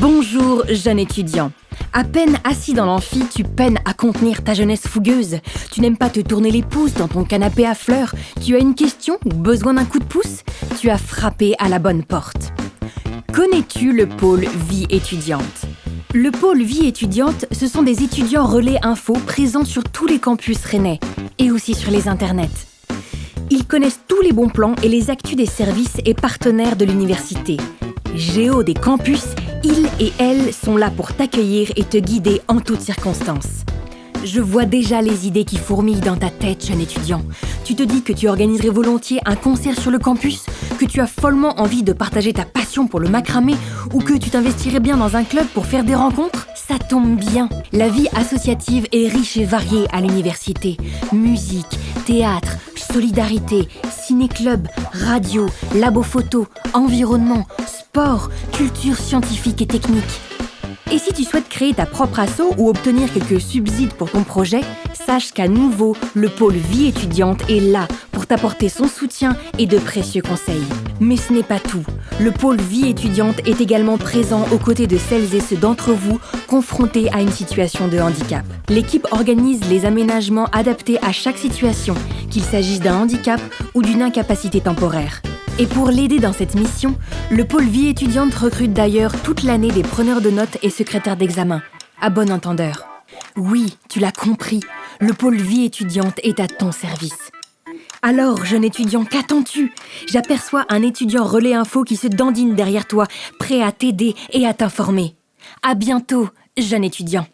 Bonjour, jeune étudiant. À peine assis dans l'amphi, tu peines à contenir ta jeunesse fougueuse. Tu n'aimes pas te tourner les pouces dans ton canapé à fleurs. Tu as une question ou besoin d'un coup de pouce? Tu as frappé à la bonne porte. Connais-tu le pôle vie étudiante? Le pôle vie étudiante, ce sont des étudiants relais info présents sur tous les campus rennais et aussi sur les internets. Ils connaissent tous les bons plans et les actus des services et partenaires de l'université. Géo des campus, ils et elles sont là pour t'accueillir et te guider en toutes circonstances. Je vois déjà les idées qui fourmillent dans ta tête, jeune étudiant. Tu te dis que tu organiserais volontiers un concert sur le campus, que tu as follement envie de partager ta passion pour le macramé ou que tu t'investirais bien dans un club pour faire des rencontres Ça tombe bien. La vie associative est riche et variée à l'université. Musique, théâtre, solidarité, ciné-club, radio, labo photo, environnement, sport, culture scientifique et technique. Et si tu souhaites créer ta propre asso ou obtenir quelques subsides pour ton projet, sache qu'à nouveau, le pôle vie étudiante est là pour t'apporter son soutien et de précieux conseils. Mais ce n'est pas tout. Le pôle vie étudiante est également présent aux côtés de celles et ceux d'entre vous confrontés à une situation de handicap. L'équipe organise les aménagements adaptés à chaque situation, qu'il s'agisse d'un handicap ou d'une incapacité temporaire. Et pour l'aider dans cette mission, le pôle vie étudiante recrute d'ailleurs toute l'année des preneurs de notes et secrétaires d'examen. À bon entendeur. Oui, tu l'as compris, le pôle vie étudiante est à ton service. Alors, jeune étudiant, qu'attends-tu? J'aperçois un étudiant relais info qui se dandine derrière toi, prêt à t'aider et à t'informer. À bientôt, jeune étudiant.